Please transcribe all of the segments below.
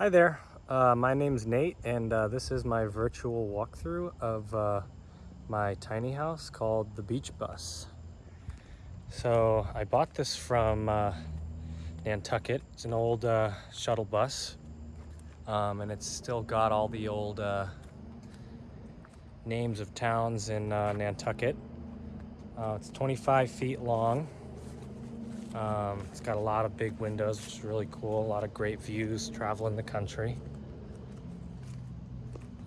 Hi there, uh, my name's Nate and uh, this is my virtual walkthrough of uh, my tiny house called the Beach Bus. So I bought this from uh, Nantucket. It's an old uh, shuttle bus um, and it's still got all the old uh, names of towns in Nantucket. it's 25 feet long um, it's got a lot of big windows, which is really cool. A lot of great views traveling the country.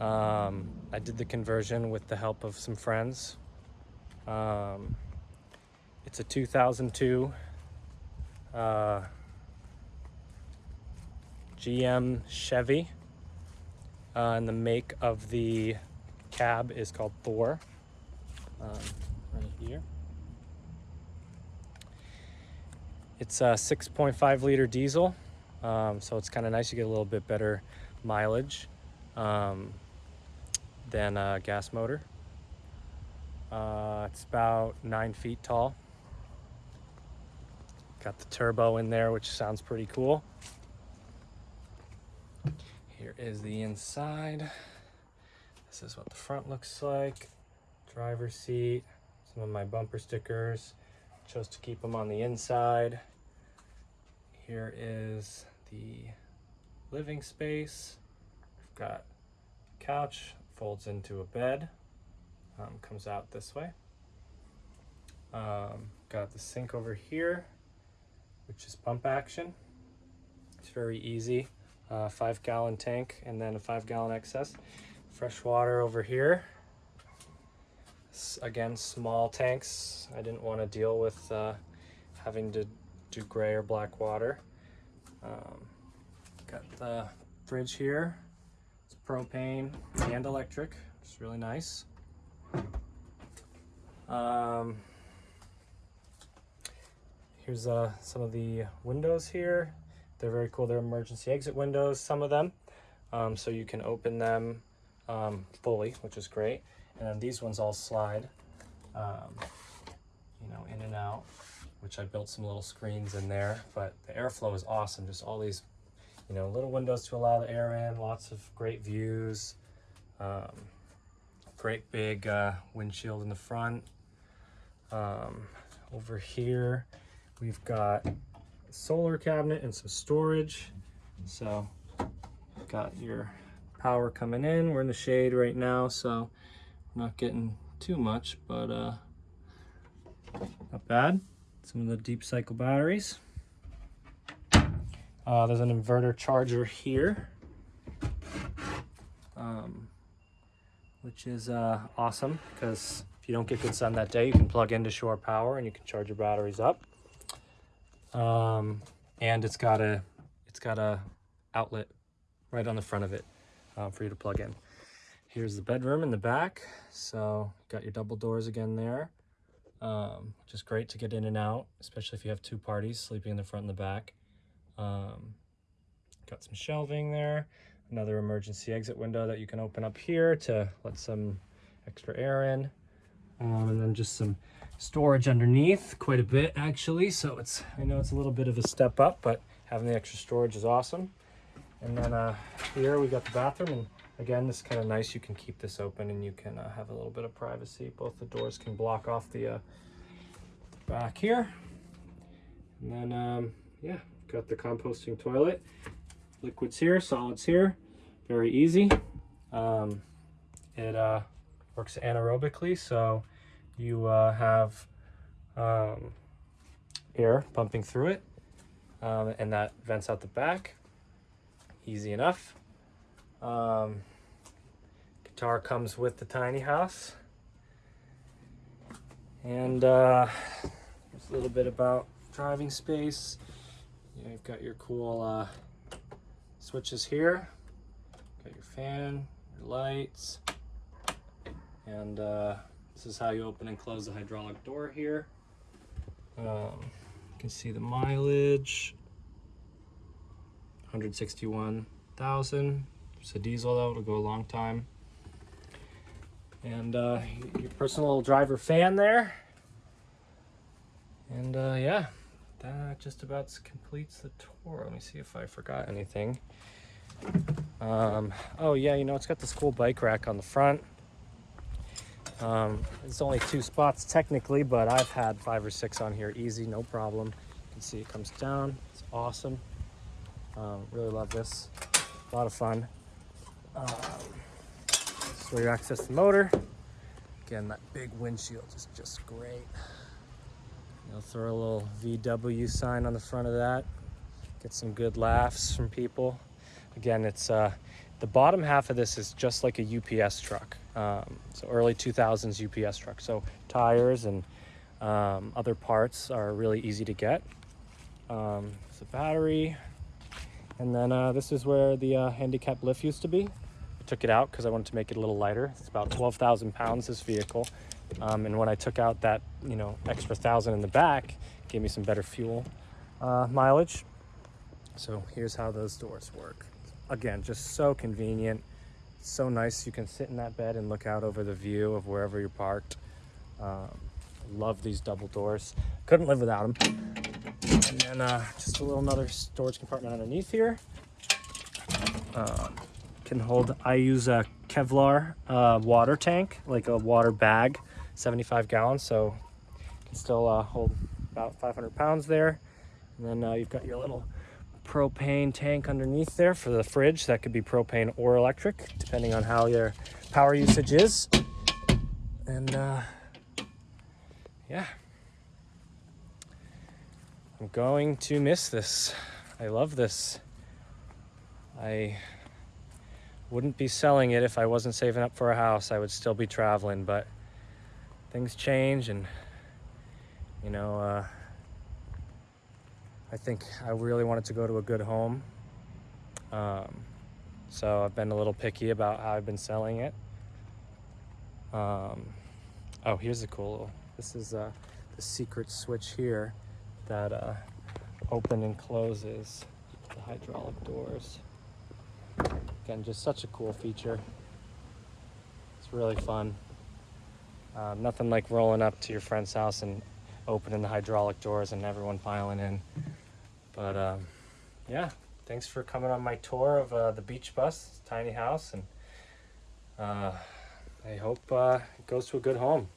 Um, I did the conversion with the help of some friends. Um, it's a 2002 uh, GM Chevy. Uh, and the make of the cab is called Thor. Um, right here. It's a 6.5 liter diesel, um, so it's kind of nice. You get a little bit better mileage um, than a gas motor. Uh, it's about nine feet tall. Got the turbo in there, which sounds pretty cool. Here is the inside. This is what the front looks like. Driver's seat, some of my bumper stickers. Chose to keep them on the inside. Here is the living space. We've got couch, folds into a bed, um, comes out this way. Um, got the sink over here, which is pump action. It's very easy. Uh, five gallon tank and then a five gallon excess. Fresh water over here. again, small tanks. I didn't want to deal with uh, having to do gray or black water. Um, got the fridge here. It's propane and electric. It's really nice. Um, here's uh, some of the windows here. They're very cool. They're emergency exit windows, some of them. Um, so you can open them um, fully, which is great. And then these ones all slide, um, you know, in and out which I built some little screens in there, but the airflow is awesome. Just all these, you know, little windows to allow the air in, lots of great views, um, great big uh, windshield in the front. Um, over here, we've got solar cabinet and some storage. So got your power coming in. We're in the shade right now, so not getting too much, but uh, not bad some of the deep cycle batteries. Uh, there's an inverter charger here, um, which is uh, awesome because if you don't get good sun that day, you can plug into shore power and you can charge your batteries up. Um, and it's got a it's got a outlet right on the front of it uh, for you to plug in. Here's the bedroom in the back. So got your double doors again there um, which is great to get in and out, especially if you have two parties sleeping in the front and the back. Um, got some shelving there, another emergency exit window that you can open up here to let some extra air in. Um, and then just some storage underneath, quite a bit actually. So it's, I know it's a little bit of a step up, but having the extra storage is awesome. And then uh, here we got the bathroom and again, this is kind of nice. You can keep this open and you can uh, have a little bit of privacy. Both the doors can block off the uh, back here. And then, um, yeah, got the composting toilet. Liquids here, solids here. Very easy. Um, it uh, works anaerobically, so you uh, have um, air pumping through it, um, and that vents out the back. Easy enough. Um, guitar comes with the tiny house. And uh, just a little bit about driving space. You have got your cool uh, switches here. Got your fan, your lights. And uh, this is how you open and close the hydraulic door here. Um, you can see the mileage. 161,000. It's a diesel though, it'll go a long time. And uh, your personal driver fan there. And uh, yeah, that just about completes the tour. Let me see if I forgot anything. Um, oh yeah, you know, it's got this cool bike rack on the front. Um, it's only two spots technically, but I've had five or six on here easy, no problem. You can see it comes down. It's awesome. Um, really love this. A lot of fun. Um, this is where you access the motor. Again, that big windshield is just great. You'll throw a little VW sign on the front of that. Get some good laughs from people. Again, it's uh, the bottom half of this is just like a UPS truck. Um, so early 2000s UPS truck. So tires and um, other parts are really easy to get. Um, it's a battery. And then uh, this is where the uh, handicap lift used to be. I took it out because I wanted to make it a little lighter. It's about 12,000 pounds, this vehicle. Um, and when I took out that, you know, extra thousand in the back, gave me some better fuel uh, mileage. So here's how those doors work. Again, just so convenient, so nice. You can sit in that bed and look out over the view of wherever you're parked. Um, love these double doors. Couldn't live without them. And then uh, just a little another storage compartment underneath here. Um, can hold, I use a Kevlar uh, water tank, like a water bag, 75 gallons. So can still uh, hold about 500 pounds there. And then uh, you've got your little propane tank underneath there for the fridge. That could be propane or electric, depending on how your power usage is. And uh, yeah, I'm going to miss this. I love this. I wouldn't be selling it if I wasn't saving up for a house. I would still be traveling, but things change and you know, uh, I think I really wanted to go to a good home. Um, so I've been a little picky about how I've been selling it. Um, oh, here's a cool little, this is uh, the secret switch here that uh, open and closes the hydraulic doors. Again, just such a cool feature. It's really fun. Um, nothing like rolling up to your friend's house and opening the hydraulic doors and everyone piling in. But um, yeah, thanks for coming on my tour of uh, the beach bus, tiny house, and uh, I hope uh, it goes to a good home.